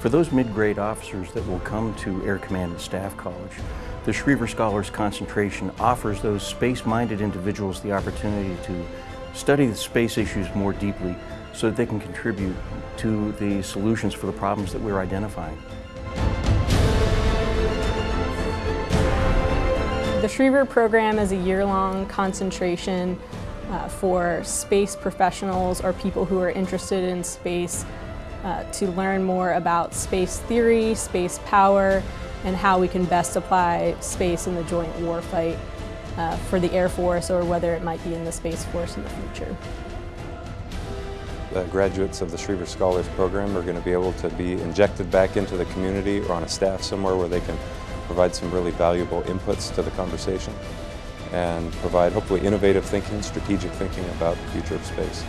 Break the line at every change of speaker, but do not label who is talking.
For those mid-grade officers that will come to Air Command and Staff College, the Schriever Scholars concentration offers those space-minded individuals the opportunity to study the space issues more deeply so that they can contribute to the solutions for the problems that we're identifying.
The Schriever program is a year-long concentration uh, for space professionals or people who are interested in space uh, to learn more about space theory, space power, and how we can best apply space in the joint warfight uh, for the Air Force or whether it might be in the Space Force in the future.
The graduates of the Schriever Scholars Program are going to be able to be injected back into the community or on a staff somewhere where they can provide some really valuable inputs to the conversation and provide hopefully innovative thinking, strategic thinking about the future of space.